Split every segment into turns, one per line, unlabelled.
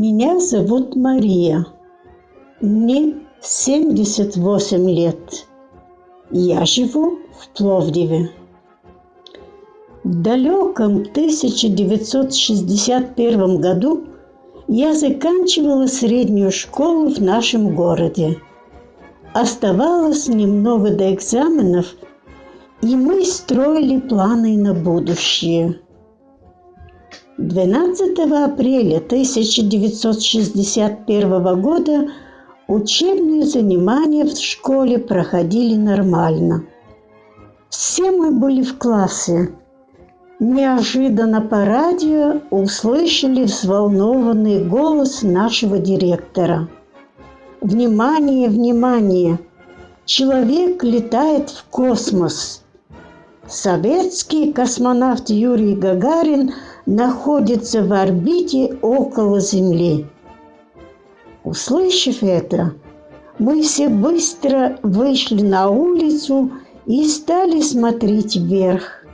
Меня зовут Мария. Мне 78 лет. Я живу в Пловдиве. В далеком 1961 году я заканчивала среднюю школу в нашем городе. Оставалось немного до экзаменов, и мы строили планы на будущее. 12 апреля 1961 года учебные занимания в школе проходили нормально. Все мы были в классе. Неожиданно по радио услышали взволнованный голос нашего директора. «Внимание, внимание! Человек летает в космос!» Советский космонавт Юрий Гагарин – находится в орбите около Земли. Услышав это, мы все быстро вышли на улицу и стали смотреть вверх.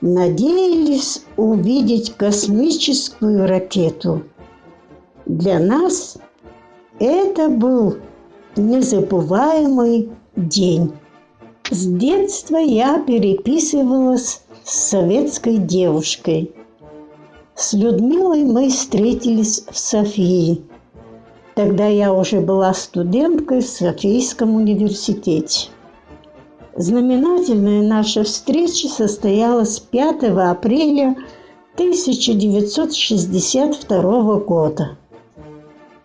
Надеялись увидеть космическую ракету. Для нас это был незабываемый день. С детства я переписывалась с советской девушкой – с Людмилой мы встретились в Софии. Тогда я уже была студенткой в Софийском университете. Знаменательная наша встреча состоялась 5 апреля 1962 года.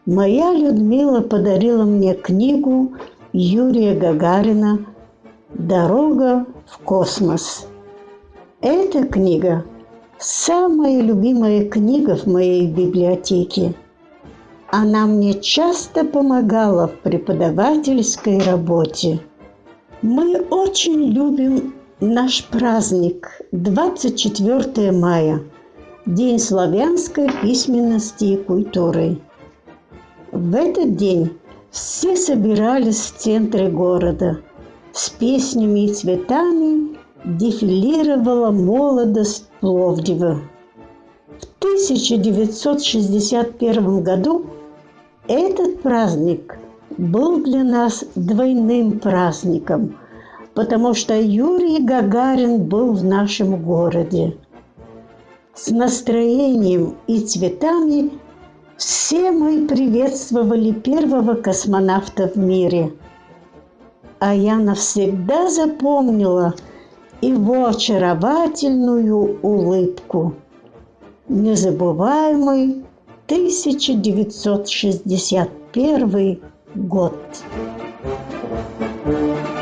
Моя Людмила подарила мне книгу Юрия Гагарина «Дорога в космос». Эта книга – Самая любимая книга в моей библиотеке. Она мне часто помогала в преподавательской работе. Мы очень любим наш праздник 24 мая, День славянской письменности и культуры. В этот день все собирались в центре города с песнями и цветами дефилировала молодость Пловдива. В 1961 году этот праздник был для нас двойным праздником, потому что Юрий Гагарин был в нашем городе. С настроением и цветами все мы приветствовали первого космонавта в мире. А я навсегда запомнила – его очаровательную улыбку. Незабываемый 1961 год. thank you